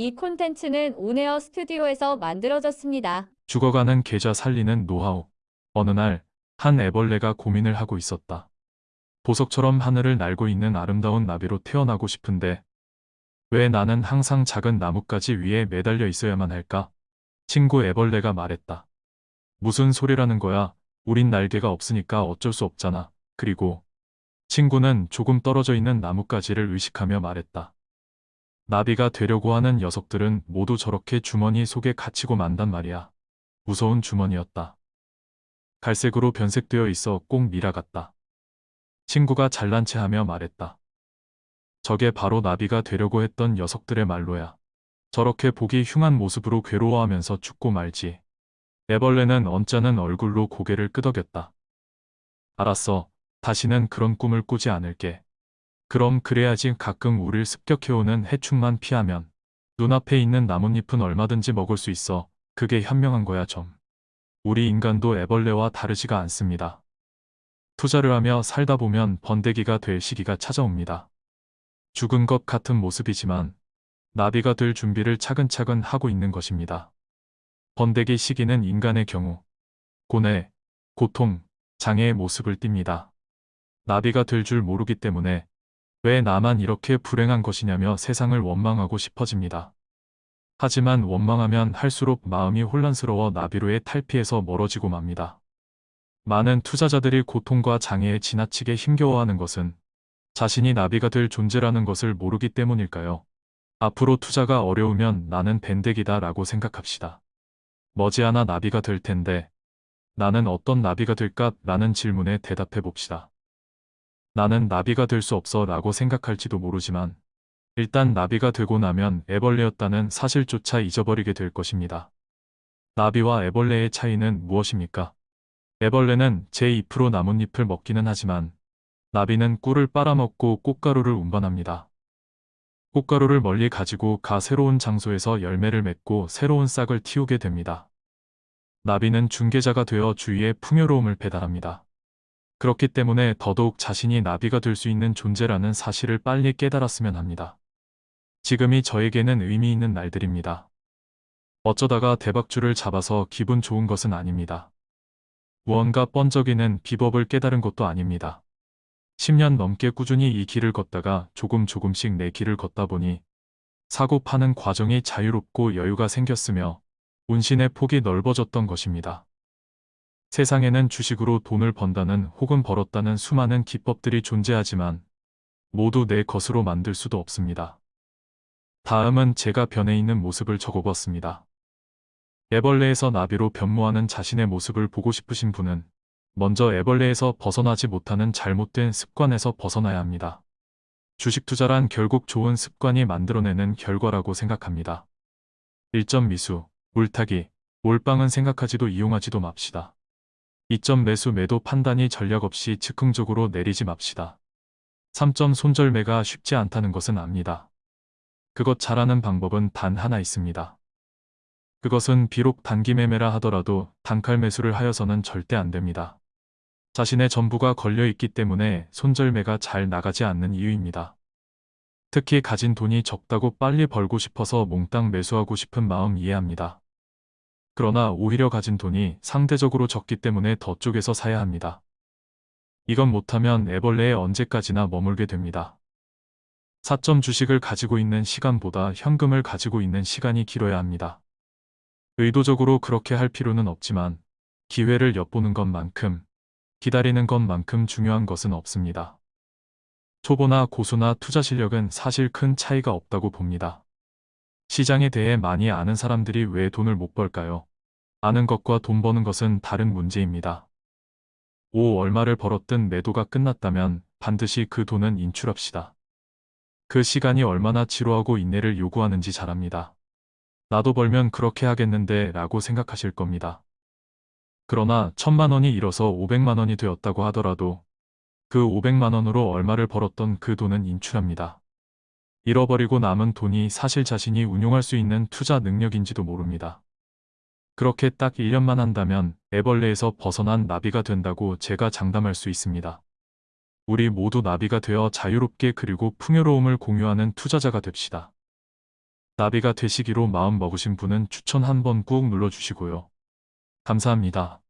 이 콘텐츠는 온에어 스튜디오에서 만들어졌습니다. 죽어가는 계좌 살리는 노하우. 어느 날, 한 애벌레가 고민을 하고 있었다. 보석처럼 하늘을 날고 있는 아름다운 나비로 태어나고 싶은데, 왜 나는 항상 작은 나뭇가지 위에 매달려 있어야만 할까? 친구 애벌레가 말했다. 무슨 소리라는 거야? 우린 날개가 없으니까 어쩔 수 없잖아. 그리고, 친구는 조금 떨어져 있는 나뭇가지를 의식하며 말했다. 나비가 되려고 하는 녀석들은 모두 저렇게 주머니 속에 갇히고 만단 말이야. 무서운 주머니였다. 갈색으로 변색되어 있어 꼭 미라 같다. 친구가 잘난 체 하며 말했다. 저게 바로 나비가 되려고 했던 녀석들의 말로야. 저렇게 보기 흉한 모습으로 괴로워하면서 죽고 말지. 애벌레는 언짢은 얼굴로 고개를 끄덕였다. 알았어. 다시는 그런 꿈을 꾸지 않을게. 그럼 그래야지 가끔 우릴 습격해오는 해충만 피하면 눈앞에 있는 나뭇잎은 얼마든지 먹을 수 있어. 그게 현명한 거야 좀. 우리 인간도 애벌레와 다르지가 않습니다. 투자를 하며 살다 보면 번데기가 될 시기가 찾아옵니다. 죽은 것 같은 모습이지만 나비가 될 준비를 차근차근 하고 있는 것입니다. 번데기 시기는 인간의 경우 고뇌, 고통, 장애의 모습을 띱니다. 나비가 될 줄 모르기 때문에 왜 나만 이렇게 불행한 것이냐며 세상을 원망하고 싶어집니다. 하지만 원망하면 할수록 마음이 혼란스러워 나비로의 탈피에서 멀어지고 맙니다. 많은 투자자들이 고통과 장애에 지나치게 힘겨워하는 것은 자신이 나비가 될 존재라는 것을 모르기 때문일까요? 앞으로 투자가 어려우면 나는 밴덱이다 라고 생각합시다. 머지않아 나비가 될 텐데 나는 어떤 나비가 될까? 라는 질문에 대답해 봅시다. 나는 나비가 될 수 없어 라고 생각할지도 모르지만 일단 나비가 되고 나면 애벌레였다는 사실조차 잊어버리게 될 것입니다. 나비와 애벌레의 차이는 무엇입니까? 애벌레는 제 잎으로 나뭇잎을 먹기는 하지만 나비는 꿀을 빨아먹고 꽃가루를 운반합니다. 꽃가루를 멀리 가지고 가 새로운 장소에서 열매를 맺고 새로운 싹을 틔우게 됩니다. 나비는 중개자가 되어 주위에 풍요로움을 배달합니다. 그렇기 때문에 더더욱 자신이 나비가 될 수 있는 존재라는 사실을 빨리 깨달았으면 합니다. 지금이 저에게는 의미 있는 날들입니다. 어쩌다가 대박줄을 잡아서 기분 좋은 것은 아닙니다. 무언가 번쩍이는 비법을 깨달은 것도 아닙니다. 10년 넘게 꾸준히 이 길을 걷다가 조금 조금씩 내 길을 걷다 보니 사고 파는 과정이 자유롭고 여유가 생겼으며 운신의 폭이 넓어졌던 것입니다. 세상에는 주식으로 돈을 번다는 혹은 벌었다는 수많은 기법들이 존재하지만 모두 내 것으로 만들 수도 없습니다. 다음은 제가 변해 있는 모습을 적어봤습니다. 애벌레에서 나비로 변모하는 자신의 모습을 보고 싶으신 분은 먼저 애벌레에서 벗어나지 못하는 잘못된 습관에서 벗어나야 합니다. 주식 투자란 결국 좋은 습관이 만들어내는 결과라고 생각합니다. 1점 미수, 물타기, 몰빵은 생각하지도 이용하지도 맙시다. 2점 매수 매도 판단이 전략 없이 즉흥적으로 내리지 맙시다. 3점 손절매가 쉽지 않다는 것은 압니다. 그것 잘하는 방법은 단 하나 있습니다. 그것은 비록 단기 매매라 하더라도 단칼 매수를 하여서는 절대 안 됩니다. 자신의 전부가 걸려 있기 때문에 손절매가 잘 나가지 않는 이유입니다. 특히 가진 돈이 적다고 빨리 벌고 싶어서 몽땅 매수하고 싶은 마음 이해합니다. 그러나 오히려 가진 돈이 상대적으로 적기 때문에 더 쪽에서 사야 합니다. 이건 못하면 애벌레에 언제까지나 머물게 됩니다. 4점 주식을 가지고 있는 시간보다 현금을 가지고 있는 시간이 길어야 합니다. 의도적으로 그렇게 할 필요는 없지만 기회를 엿보는 것만큼 기다리는 것만큼 중요한 것은 없습니다. 초보나 고수나 투자 실력은 사실 큰 차이가 없다고 봅니다. 시장에 대해 많이 아는 사람들이 왜 돈을 못 벌까요? 아는 것과 돈 버는 것은 다른 문제입니다. 오 얼마를 벌었든 매도가 끝났다면 반드시 그 돈은 인출합시다. 그 시간이 얼마나 지루하고 인내를 요구하는지 잘 압니다. 나도 벌면 그렇게 하겠는데 라고 생각하실 겁니다. 그러나 천만 원이 잃어서 500만 원이 되었다고 하더라도 그 500만 원으로 얼마를 벌었던 그 돈은 인출합니다. 잃어버리고 남은 돈이 사실 자신이 운용할 수 있는 투자 능력인지도 모릅니다. 그렇게 딱 1년만 한다면 애벌레에서 벗어난 나비가 된다고 제가 장담할 수 있습니다. 우리 모두 나비가 되어 자유롭게 그리고 풍요로움을 공유하는 투자자가 됩시다. 나비가 되시기로 마음 먹으신 분은 추천 한번 꾹 눌러주시고요. 감사합니다.